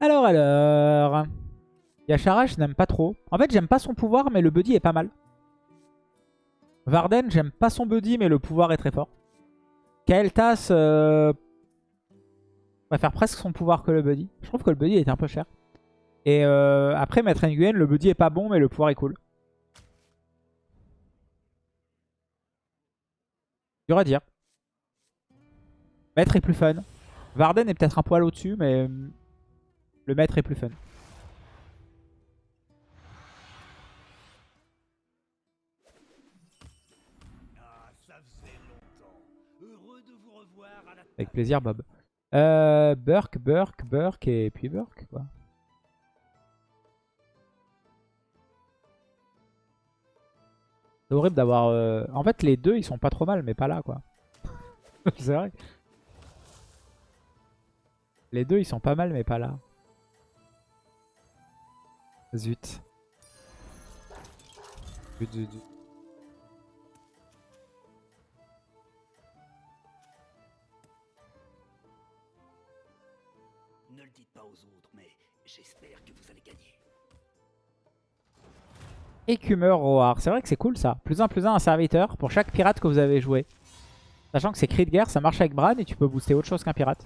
Alors, alors... Yashara, n'aime pas trop. En fait, j'aime pas son pouvoir, mais le buddy est pas mal. Varden, j'aime pas son buddy, mais le pouvoir est très fort. Kael'thas, euh... préfère presque son pouvoir que le buddy. Je trouve que le buddy est un peu cher. Et euh, après, Maître Nguyen, le buddy est pas bon, mais le pouvoir est cool. Dur à dire. Maître est plus fun. Varden est peut-être un poil au-dessus, mais le maître est plus fun. Avec plaisir, Bob. Euh, Burke, Burke, Burke et puis Burke, quoi. C'est horrible d'avoir... Euh, en fait, les deux, ils sont pas trop mal, mais pas là, quoi. C'est vrai. Les deux, ils sont pas mal, mais pas là. Zut. Zut, zut, zut. Ne le dites pas aux autres, mais j'espère que vous allez gagner. Écumeur Roar. C'est vrai que c'est cool ça. Plus un, plus un, un serviteur pour chaque pirate que vous avez joué. Sachant que c'est cri de guerre, ça marche avec Bran et tu peux booster autre chose qu'un pirate.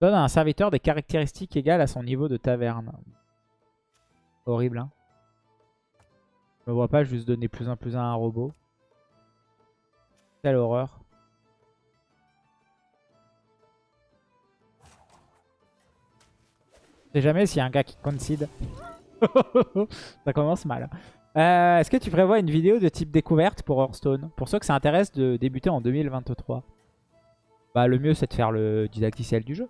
Donne à un serviteur des caractéristiques égales à son niveau de taverne. Horrible, hein. Je me vois pas juste donner plus un, plus un à un robot. Quelle horreur. Je sais jamais s'il y a un gars qui concede. ça commence mal. Euh, Est-ce que tu prévois une vidéo de type découverte pour Hearthstone? Pour ceux que ça intéresse de débuter en 2023. Bah le mieux c'est de faire le didacticiel du jeu.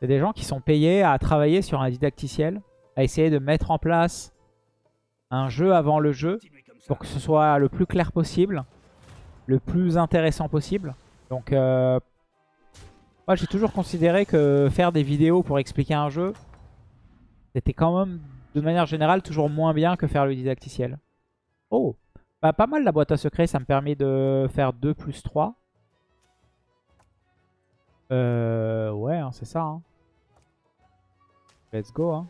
Il y a des gens qui sont payés à travailler sur un didacticiel, à essayer de mettre en place un jeu avant le jeu pour que ce soit le plus clair possible, le plus intéressant possible. Donc euh, moi j'ai toujours considéré que faire des vidéos pour expliquer un jeu, c'était quand même de manière générale toujours moins bien que faire le didacticiel. Oh bah, Pas mal la boîte à secret, ça me permet de faire 2 plus 3. Euh, ouais, hein, c'est ça. hein. Let's go. Hein.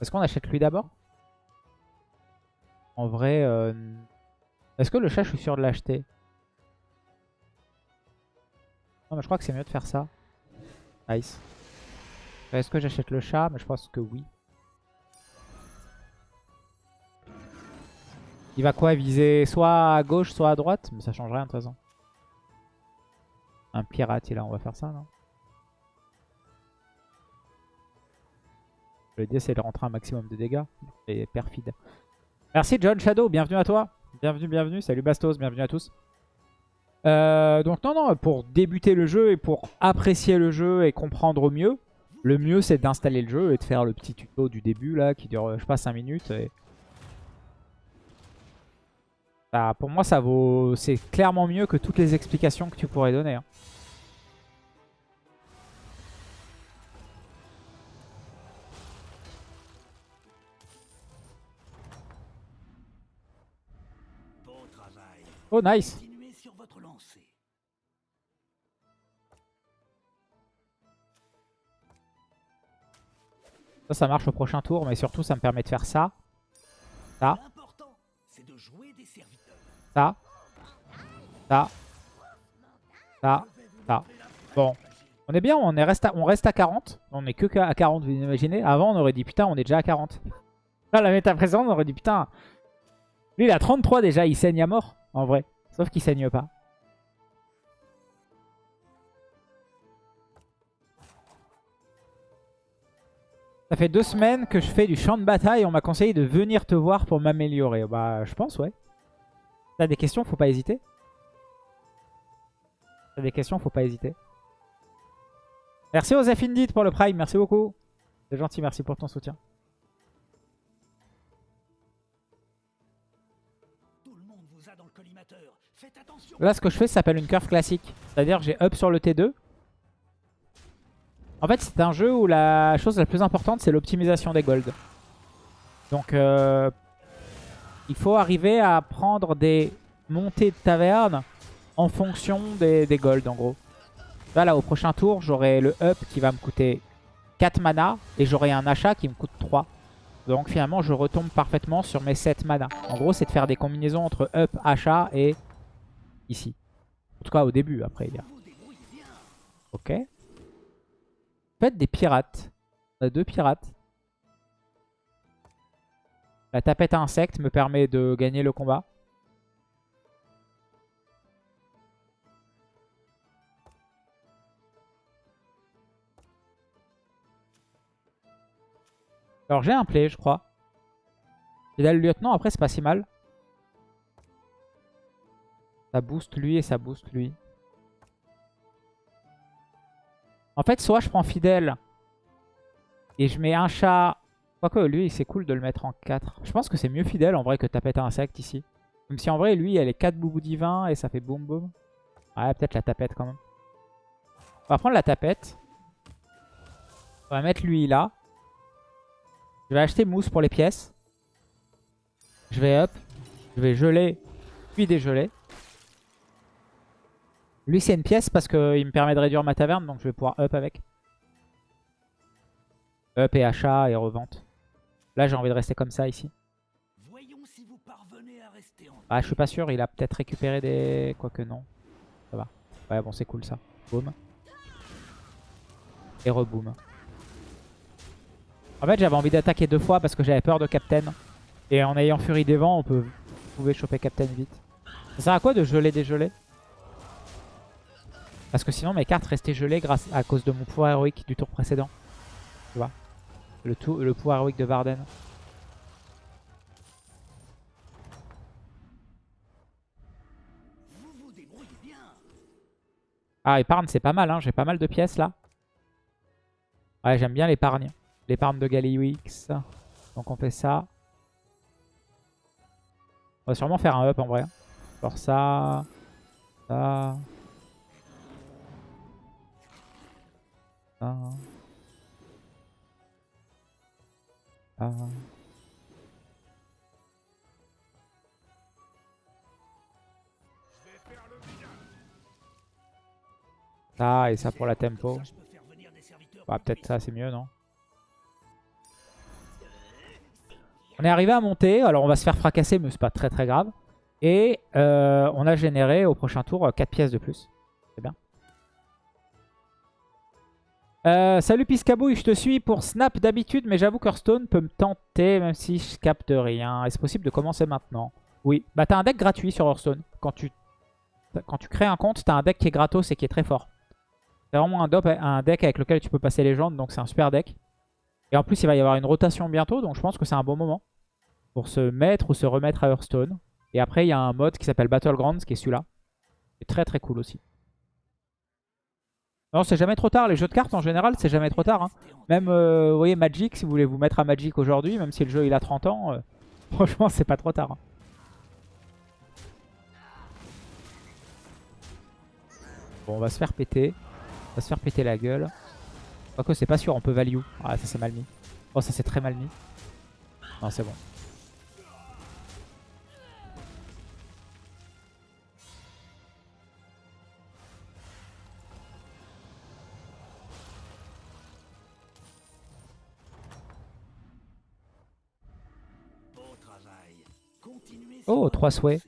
Est-ce qu'on achète lui d'abord? En vrai, euh, est-ce que le chat, je suis sûr de l'acheter? Non, mais je crois que c'est mieux de faire ça. Nice. Est-ce que j'achète le chat? Mais je pense que oui. Il va quoi viser soit à gauche, soit à droite? Mais ça change rien de toute façon. Un pirate, il a, on va faire ça, non? L'idée, c'est de rentrer un maximum de dégâts. Et perfide. Merci John Shadow, bienvenue à toi. Bienvenue, bienvenue. Salut Bastos, bienvenue à tous. Euh, donc non, non, pour débuter le jeu et pour apprécier le jeu et comprendre au mieux, le mieux c'est d'installer le jeu et de faire le petit tuto du début là qui dure, je sais pas, 5 minutes. Et... Bah, pour moi, ça vaut, c'est clairement mieux que toutes les explications que tu pourrais donner. hein. Bon travail. Oh nice Continuez sur votre lancée. Ça, ça marche au prochain tour, mais surtout ça me permet de faire ça, Ah. Ça, ça, ça, ça. Bon, on est bien, on, est reste à, on reste à 40. On est que à 40, vous imaginez. Avant, on aurait dit putain, on est déjà à 40. Là, la méta présente, on aurait dit putain. Lui, il a 33 déjà, il saigne à mort, en vrai. Sauf qu'il saigne pas. Ça fait deux semaines que je fais du champ de bataille. On m'a conseillé de venir te voir pour m'améliorer. Bah, je pense, ouais. T'as des questions, faut pas hésiter. T'as des questions, faut pas hésiter. Merci aux Indeed pour le prime, merci beaucoup. C'est gentil, merci pour ton soutien. Là, ce que je fais, ça s'appelle une curve classique. C'est-à-dire, j'ai up sur le T2. En fait, c'est un jeu où la chose la plus importante, c'est l'optimisation des golds. Donc, euh, il faut arriver à prendre des montées de taverne en fonction des, des golds, en gros. Là, au prochain tour, j'aurai le up qui va me coûter 4 mana et j'aurai un achat qui me coûte 3. Donc finalement, je retombe parfaitement sur mes 7 mana. En gros, c'est de faire des combinaisons entre up, achat et ici. En tout cas, au début, après. Il y a... Ok. Faites des pirates. On a deux pirates. La tapette à insectes me permet de gagner le combat. Alors j'ai un play, je crois. Et là, le lieutenant, après, c'est pas si mal. Ça booste lui et ça booste lui. En fait, soit je prends fidèle et je mets un chat. Quoique lui, c'est cool de le mettre en 4. Je pense que c'est mieux fidèle en vrai que tapette à insecte ici. Même si en vrai, lui, elle est 4 boubou divins et ça fait boum boum. Ouais, peut-être la tapette quand même. On va prendre la tapette. On va mettre lui là. Je vais acheter mousse pour les pièces. Je vais up. Je vais geler, puis dégeler. Lui, c'est une pièce parce qu'il me permet de réduire ma taverne, donc je vais pouvoir up avec. Up et achat et revente. Là, j'ai envie de rester comme ça ici. Voyons si vous parvenez à rester en Ah, je suis pas sûr, il a peut-être récupéré des... Quoique non. Ça va. Ouais, bon, c'est cool ça. Boum. Et reboom. En fait, j'avais envie d'attaquer deux fois parce que j'avais peur de Captain. Et en ayant Furie des Vents, on peut pouvez choper Captain vite. Ça sert à quoi de geler des gelés Parce que sinon mes cartes restaient gelées grâce à cause de mon pouvoir héroïque du tour précédent. Tu vois? Le, tout, le pouvoir héroïque de Varden. Ah, épargne, c'est pas mal. Hein. J'ai pas mal de pièces là. Ouais, j'aime bien l'épargne. L'épargne de Galliwix. Donc on fait ça. On va sûrement faire un up en vrai. Genre ça. Ça. Ça. Ça. Ça et ça pour la tempo. Bah peut-être ça c'est mieux non? On est arrivé à monter, alors on va se faire fracasser mais c'est pas très très grave. Et euh, on a généré au prochain tour 4 pièces de plus. Euh, salut Piscabouille, je te suis pour Snap d'habitude, mais j'avoue qu'Hearthstone peut me tenter même si je capte rien. Est-ce possible de commencer maintenant? Oui, bah t'as un deck gratuit sur Hearthstone. Quand tu, crées un compte, t'as un deck qui est gratos et qui est très fort. C'est vraiment un, un deck avec lequel tu peux passer légende, donc c'est un super deck. Et en plus, il va y avoir une rotation bientôt, donc je pense que c'est un bon moment pour se mettre ou se remettre à Hearthstone. Et après, il y a un mode qui s'appelle Battlegrounds, qui est celui-là. C'est très très cool aussi. Non, c'est jamais trop tard. Les jeux de cartes, en général, c'est jamais trop tard. hein. Même, euh, vous voyez, Magic, si vous voulez vous mettre à Magic aujourd'hui, même si le jeu il a 30 ans, euh, franchement, c'est pas trop tard. hein. Bon, on va se faire péter. On va se faire péter la gueule. Quoique, c'est pas sûr, on peut value. Ah, ça c'est mal mis. Oh, ça c'est très mal mis. Non, c'est bon. Oh, trois souhaits.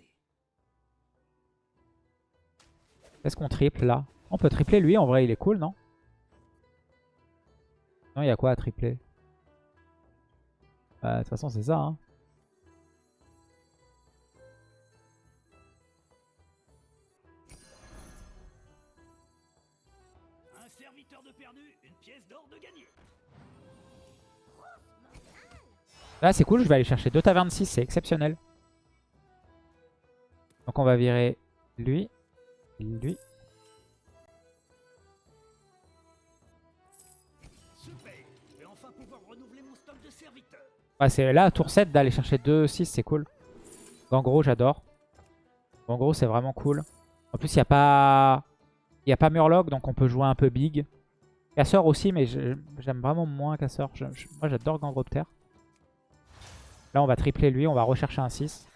Est-ce qu'on triple là? On peut tripler lui, en vrai, il est cool, non? Non, il y a quoi à tripler? Bah, De toute façon, c'est ça. Hein. Un serviteur de perdu, une pièce d'or de gagné. Là, c'est cool, je vais aller chercher deux tavernes 6, c'est exceptionnel. Donc on va virer lui, lui. Ouais, c'est là, tour 7, d'aller chercher 2 6, c'est cool. Gangro, j'adore. Gangro, c'est vraiment cool. En plus, il n'y a pas... Il n'y a pas Murloc, donc on peut jouer un peu big. Casseur aussi, mais j'aime vraiment moins Casseur. Moi, j'adore Gangropter. Là, on va tripler lui. On va rechercher un 6.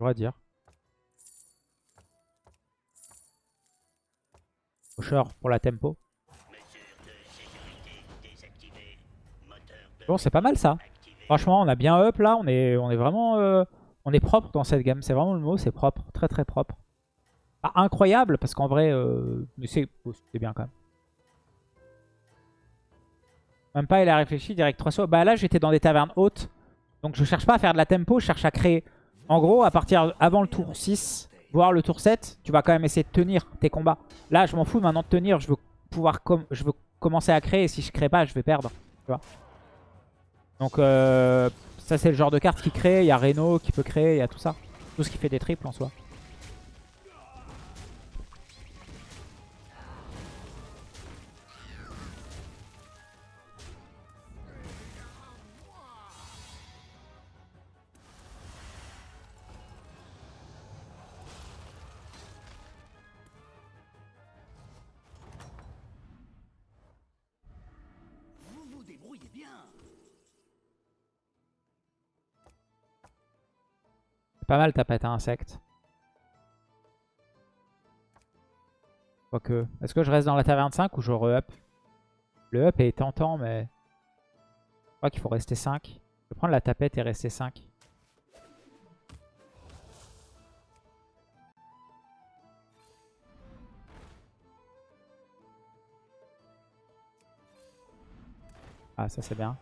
Je dire. Pusher pour la tempo. Bon, c'est pas mal ça. Franchement, on a bien up là. On est, on est vraiment... euh, on est propre dans cette gamme. C'est vraiment le mot, c'est propre. Très très propre. Pas incroyable, parce qu'en vrai... euh, mais c'est oh, c'est bien quand même. Même pas, il a réfléchi, direct 3 sauts. Bah là, j'étais dans des tavernes hautes. Donc je cherche pas à faire de la tempo, je cherche à créer. En gros, à partir avant le tour 6, voire le tour 7, tu vas quand même essayer de tenir tes combats. Là, je m'en fous maintenant de tenir. Je veux pouvoir je veux commencer à créer. Et si je crée pas, je vais perdre. Donc euh, ça, c'est le genre de carte qui crée. Il y a Reno qui peut créer, il y a tout ça. Tout ce qui fait des triples en soi. Pas mal ta pète à insectes. Quoique. Est-ce que je reste dans la taverne 5 ou je re-up? Le up est tentant, mais... Je crois qu'il faut rester 5. Je vais prendre la tapette et rester 5. Ah, ça c'est bien.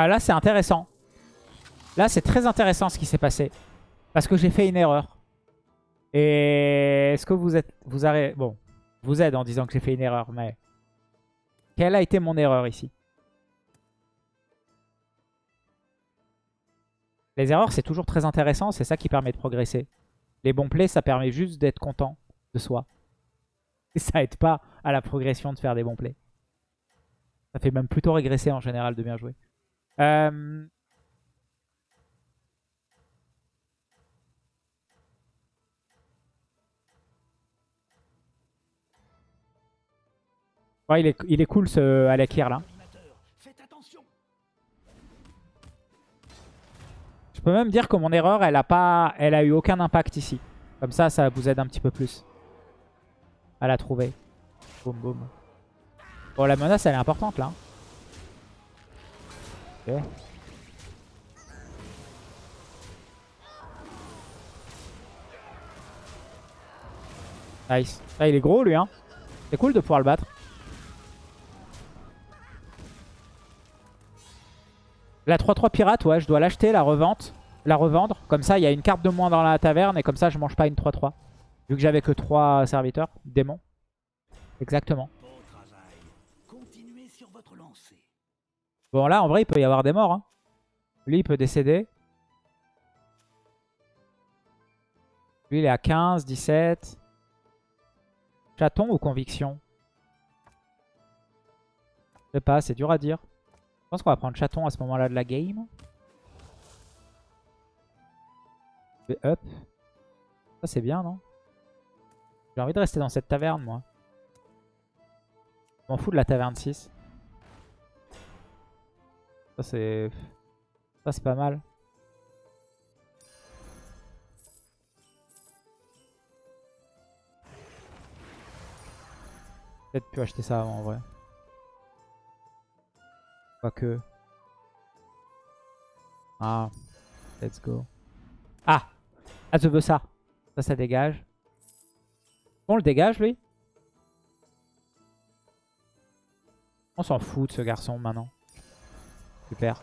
Ah là c'est intéressant. Là c'est très intéressant ce qui s'est passé. Parce que j'ai fait une erreur. Et est-ce que vous êtes... Vous avez... Bon, vous êtes en disant que j'ai fait une erreur, mais... Quelle a été mon erreur ici? Les erreurs c'est toujours très intéressant, c'est ça qui permet de progresser. Les bons plays ça permet juste d'être content de soi. Et ça aide pas à la progression de faire des bons plays. Ça fait même plutôt régresser en général de bien jouer. Euh, Ouais, il est, il est cool ce Alakir là. Je peux même dire que mon erreur, elle a pas, elle a eu aucun impact ici. Comme ça, ça vous aide un petit peu plus à la trouver. Boum boum. Bon, la menace, elle est importante là. Nice. Ah, il est gros lui, hein. C'est cool de pouvoir le battre. La 3-3 pirate, ouais, je dois l'acheter, la revente, la revendre. Comme ça, il y a une carte de moins dans la taverne et comme ça, je mange pas une 3-3. Vu que j'avais que 3 serviteurs, démons. Exactement. Bon travail. Continuez sur votre lancée. Bon, là, en vrai, il peut y avoir des morts. hein. Lui, il peut décéder. Lui, il est à 15, 17. Chaton ou conviction Je sais pas, c'est dur à dire. Je pense qu'on va prendre chaton à ce moment-là de la game. Vais up. Ça, c'est bien, non? J'ai envie de rester dans cette taverne, moi. Je m'en fous de la taverne 6. Ça, c'est... Pas mal. Peut-être pu acheter ça avant, en vrai. Quoique. Ah. Let's go. Ah Ah, je veux ça. Ça, ça dégage. On le dégage, lui On s'en fout de ce garçon, maintenant. Super.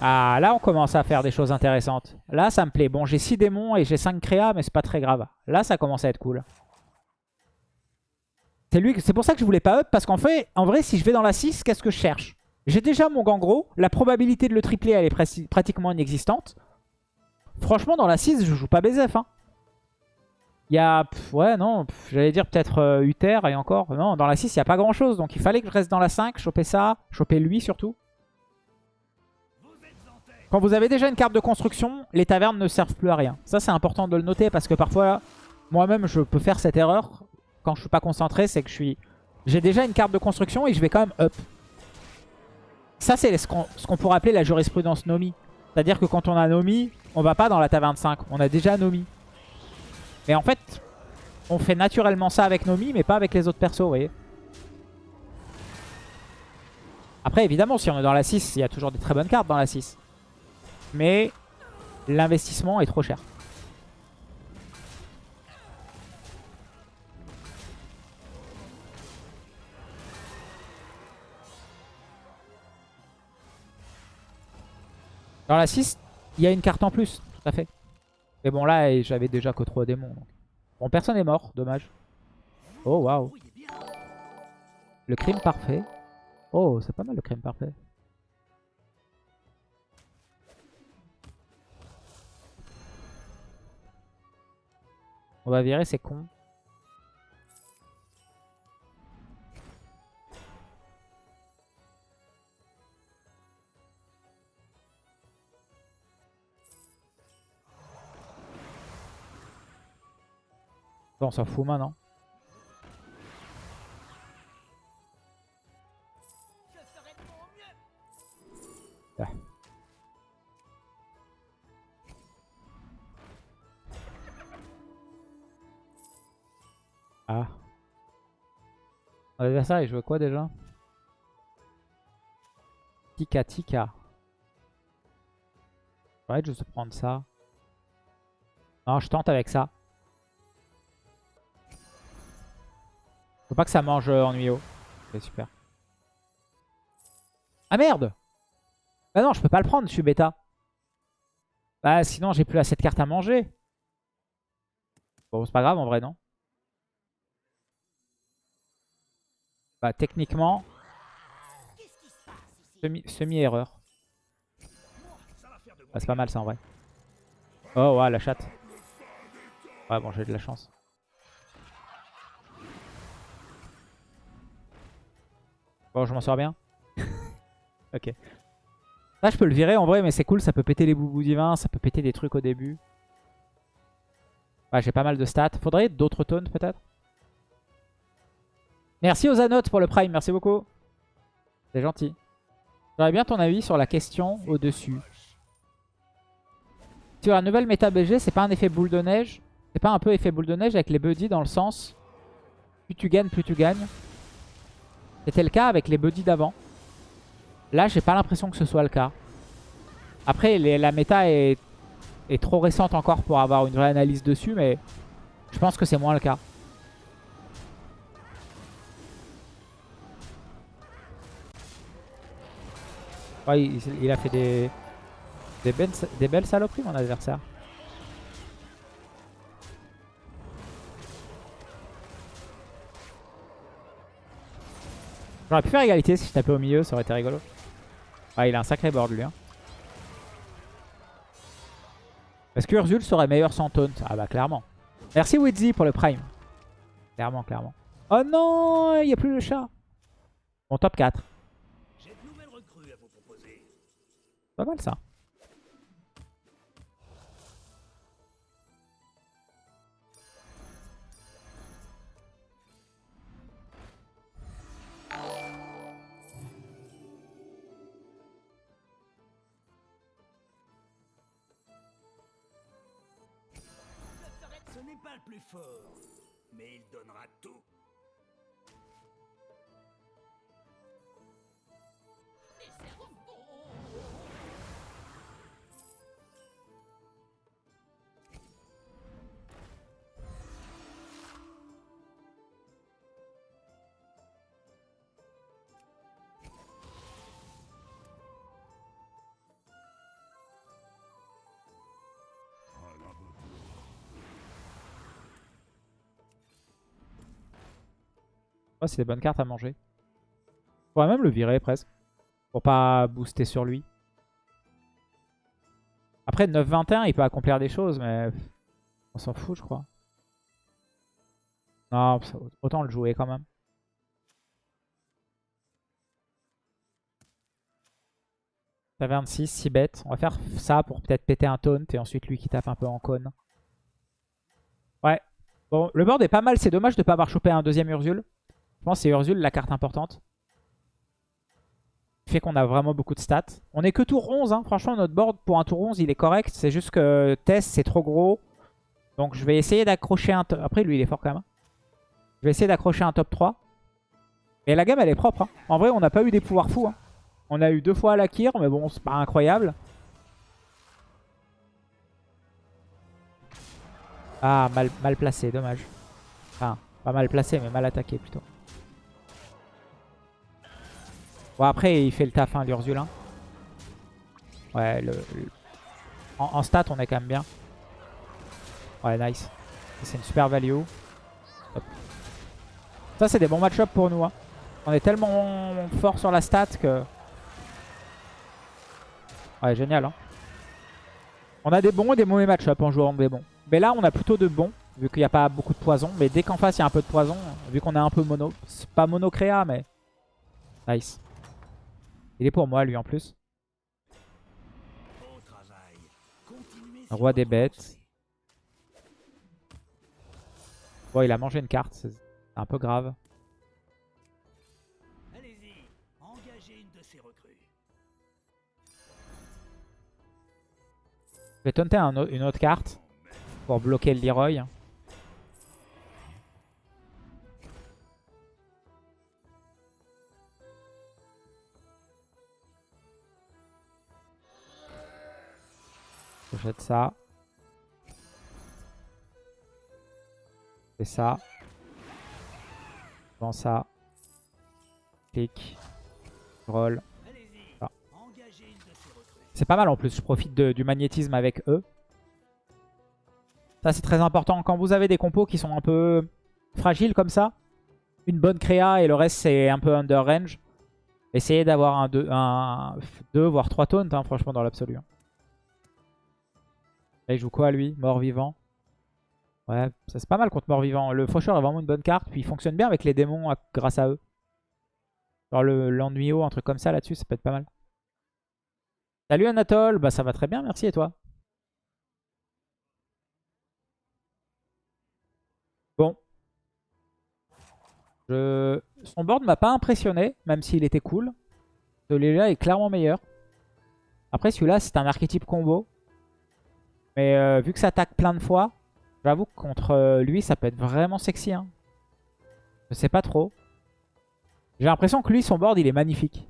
Ah, là, on commence à faire des choses intéressantes. Là, ça me plaît. Bon, j'ai 6 démons et j'ai 5 créas, mais c'est pas très grave. Là, ça commence à être cool. C'est lui, c'est pour ça que je voulais pas up, parce qu'en fait, en vrai, si je vais dans la 6, qu'est-ce que je cherche? J'ai déjà mon gangro, la probabilité de le tripler, elle est prati- pratiquement inexistante. Franchement, dans la 6, je joue pas BZF. Hein. Il y a... ouais, non, j'allais dire peut-être euh, Uther et encore. Non, dans la 6, il n'y a pas grand-chose. Donc il fallait que je reste dans la 5, choper ça, choper lui surtout. Quand vous avez déjà une carte de construction, les tavernes ne servent plus à rien. Ça, c'est important de le noter parce que parfois, moi-même, je peux faire cette erreur quand je suis pas concentré. C'est que je suis... J'ai déjà une carte de construction et je vais quand même up. Ça, c'est ce qu'on pourrait appeler la jurisprudence Nomi. C'est-à-dire que quand on a Nomi, on va pas dans la taverne 5. On a déjà Nomi. Mais en fait, on fait naturellement ça avec Nomi, mais pas avec les autres persos, vous voyez. Après, évidemment, si on est dans la 6, il y a toujours des très bonnes cartes dans la 6. Mais l'investissement est trop cher. Dans la 6, il y a une carte en plus, tout à fait. Mais bon, là, j'avais déjà que 3 démons. Bon, personne n'est mort, dommage. Oh, waouh. Le crime parfait. Oh, c'est pas mal le crime parfait. On va virer, c'est con. Bon, on s'en fout maintenant. Ah. Ah. L'adversaire, il jouait quoi déjà? Tika Tika. Ouais, je vais prendre ça. Non, je tente avec ça. Faut pas que ça mange euh, en Nuyo. Ok, super. Ah merde Bah non, je peux pas le prendre, je suis bêta. Bah sinon, j'ai plus assez de cartes à manger. Bon, c'est pas grave en vrai, non? Bah techniquement, semi- semi-erreur. ah, c'est pas mal ça en vrai. Oh ouais, la chatte. Ouais, bon, j'ai de la chance. Bon, je m'en sors bien. ok. Là, je peux le virer en vrai, mais c'est cool. Ça peut péter les boubous divins. Ça peut péter des trucs au début. Ouais, j'ai pas mal de stats. Faudrait d'autres tones peut-être? Merci aux anotes pour le prime. Merci beaucoup. C'est gentil. J'aurais bien ton avis sur la question au-dessus. Sur la nouvelle méta BG, c'est pas un effet boule de neige? C'est pas un peu effet boule de neige avec les buddies dans le sens plus tu gagnes, plus tu gagnes C'était le cas avec les buddies d'avant. Là, j'ai pas l'impression que ce soit le cas. Après, la méta est, trop récente encore pour avoir une vraie analyse dessus, mais je pense que c'est moins le cas. Il, a fait des belles saloperies, mon adversaire. J'aurais pu faire égalité si je tapais au milieu, ça aurait été rigolo. Ah, il a un sacré board lui. Hein. Est-ce que Urzul serait meilleur sans taunt? Ah bah clairement. Merci Wizzy pour le prime. Clairement, clairement. Oh non, il n'y a plus le chat. Bon, top 4. J'ai de nouvelles recrues à vous proposer. Pas mal ça. Mais il donnera tout. C'est des bonnes cartes à manger. On pourrait même le virer presque. Pour pas booster sur lui. Après, 9-21, il peut accomplir des choses, mais on s'en fout, je crois. Non, autant le jouer quand même. Ça 26, 6 bêtes. On va faire ça pour peut-être péter un taunt et ensuite lui qui tape un peu en cône. Ouais. Bon, le board est pas mal. C'est dommage de ne pas avoir chopé un deuxième Ursule. Je pense que c'est Ursule la carte importante. Fait qu'on a vraiment beaucoup de stats. On est que tour 11. Hein. Franchement, notre board pour un tour 11, il est correct. C'est juste que Tess, c'est trop gros. Donc je vais essayer d'accrocher un... Après, lui, il est fort quand même. Hein. Je vais essayer d'accrocher un top 3. Et la gamme, elle est propre. Hein. En vrai, on n'a pas eu des pouvoirs fous. Hein. On a eu deux fois la Kir, mais bon, c'est pas incroyable. Ah, mal, mal placé, dommage. Enfin, pas mal placé, mais mal attaqué plutôt. Bon, après, il fait le taf, hein, l'Urzulin. Ouais, le, En, stat, on est quand même bien. Ouais, nice. C'est une super value. Ça, c'est des bons match-up pour nous. Hein. On est tellement fort sur la stat que... Ouais, génial. Hein. On a des bons et des mauvais match-up en jouant des bons. Mais là, on a plutôt de bons, vu qu'il n'y a pas beaucoup de poison. Mais dès qu'en face, il y a un peu de poison, vu qu'on est un peu mono... C'est pas mono-créa, mais... Nice. Il est pour moi, lui, en plus. Roi des bêtes. Bon, il a mangé une carte. C'est un peu grave. Allez-y, engagez une de ces recrues. Je vais tenter une autre carte pour bloquer le Leroy. Je jette ça. fais ça. Ça. Clic. Roll. C'est pas mal en plus, je profite du magnétisme avec eux. Ça c'est très important. Quand vous avez des compos qui sont un peu fragiles comme ça, une bonne créa et le reste c'est un peu under range. Essayez d'avoir un 2 un, deux, voire 3 taunts hein, franchement dans l'absolu. Il joue quoi lui? Mort vivant. Ouais, ça c'est pas mal contre mort-vivant. Le faucheur est vraiment une bonne carte. Puis il fonctionne bien avec les démons grâce à eux. Genre l'ennuyau, un truc comme ça là-dessus, ça peut être pas mal. Salut Anatole, bah ça va très bien, merci et toi? Bon. Son board m'a pas impressionné, même s'il était cool. Celui-là est clairement meilleur. Après celui-là c'est un archétype combo. Mais euh, vu que ça attaque plein de fois, J'avoue que contre euh, lui, ça peut être vraiment sexy. Hein. Je sais pas trop. J'ai l'impression que lui, son board, il est magnifique.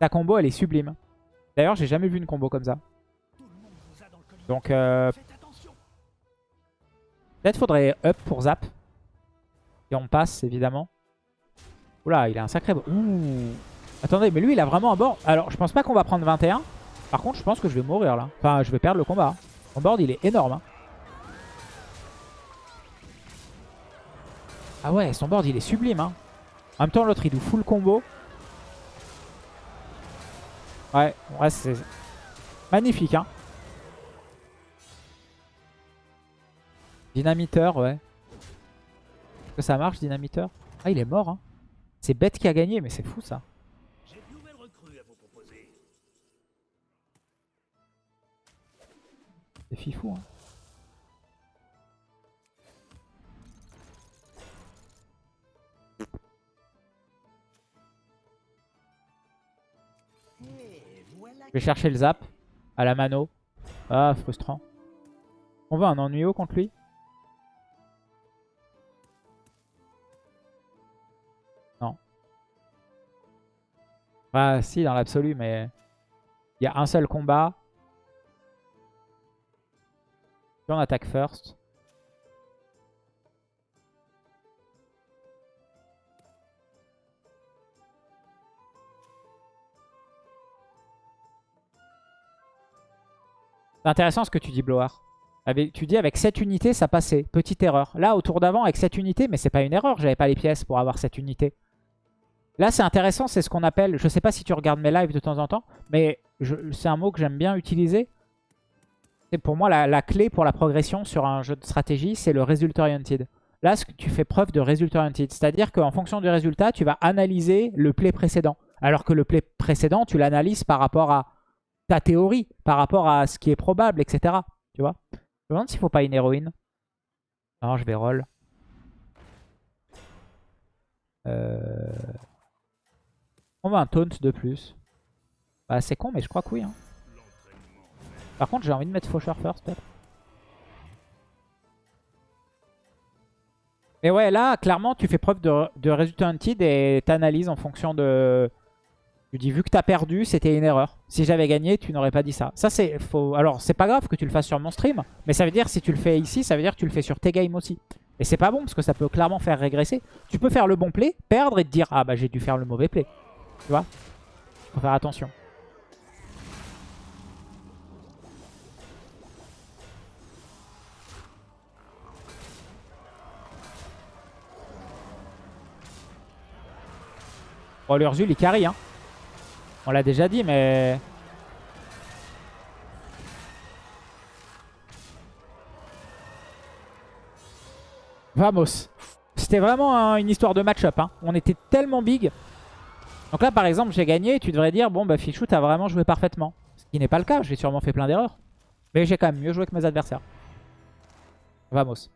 Sa combo, elle est sublime. D'ailleurs, j'ai jamais vu une combo comme ça. Donc, euh... peut-être faudrait up pour zap. Et on passe, évidemment. Oula, il a un sacré... Ouh. Attendez, mais lui, il a vraiment un board... Alors, je pense pas qu'on va prendre 21. Par contre, je pense que je vais mourir, là. Enfin, je vais perdre le combat. Son board, il est énorme. Hein. Ah ouais, son board il est sublime. Hein. En même temps, l'autre il doit full combo. Ouais, ouais c'est magnifique. Hein. Dynamiteur, ouais. Est-ce que ça marche, dynamiteur? Ah, il est mort. Hein. C'est bête qui a gagné, mais c'est fou ça. C'est fifou. Hein. Je vais chercher le zap à la mano. Ah, frustrant. On veut un ennuyeux contre lui Non. Ah si, dans l'absolu, mais... Il y a un seul combat. Attaque first. C'est intéressant ce que tu dis, Blower. Avec, tu dis avec 7 unités, ça passait. Petite erreur. Là, au tour d'avant, avec 7 unités, mais c'est pas une erreur. J'avais pas les pièces pour avoir cette unité. Là, c'est intéressant. C'est ce qu'on appelle... Je sais pas si tu regardes mes lives de temps en temps, mais c'est un mot que j'aime bien utiliser. C'est pour moi la, clé pour la progression sur un jeu de stratégie, c'est le result oriented. Là, ce que tu fais preuve de result oriented. C'est-à-dire qu'en fonction du résultat, tu vas analyser le play précédent. Alors que le play précédent, tu l'analyses par rapport à ta théorie, par rapport à ce qui est probable, etc. Tu vois? Je me demande s'il faut pas une héroïne. Non, je vais roll. Euh... On va un taunt de plus. Bah, c'est con, mais je crois que oui. Hein. Par contre, j'ai envie de mettre Faucheur first, peut-être. Mais ouais, là, clairement, tu fais preuve de, de résultat hunted et t'analyses en fonction de, je dis, vu que t'as perdu, c'était une erreur. Si j'avais gagné, tu n'aurais pas dit ça. Ça, c'est. Alors, c'est pas grave que tu le fasses sur mon stream, mais ça veut dire, si tu le fais ici, ça veut dire que tu le fais sur tes games aussi. Et c'est pas bon, parce que ça peut clairement faire régresser. Tu peux faire le bon play, perdre et te dire, ah bah j'ai dû faire le mauvais play. Tu vois? Faut faire attention. Oh, l'Urzul, hein. On l'a déjà dit, mais... Vamos. C'était vraiment une histoire de match-up. Hein. On était tellement big. Donc là, par exemple, j'ai gagné. Tu devrais dire, bon, bah Fichou, t'as vraiment joué parfaitement. Ce qui n'est pas le cas. J'ai sûrement fait plein d'erreurs. Mais j'ai quand même mieux joué que mes adversaires. Vamos.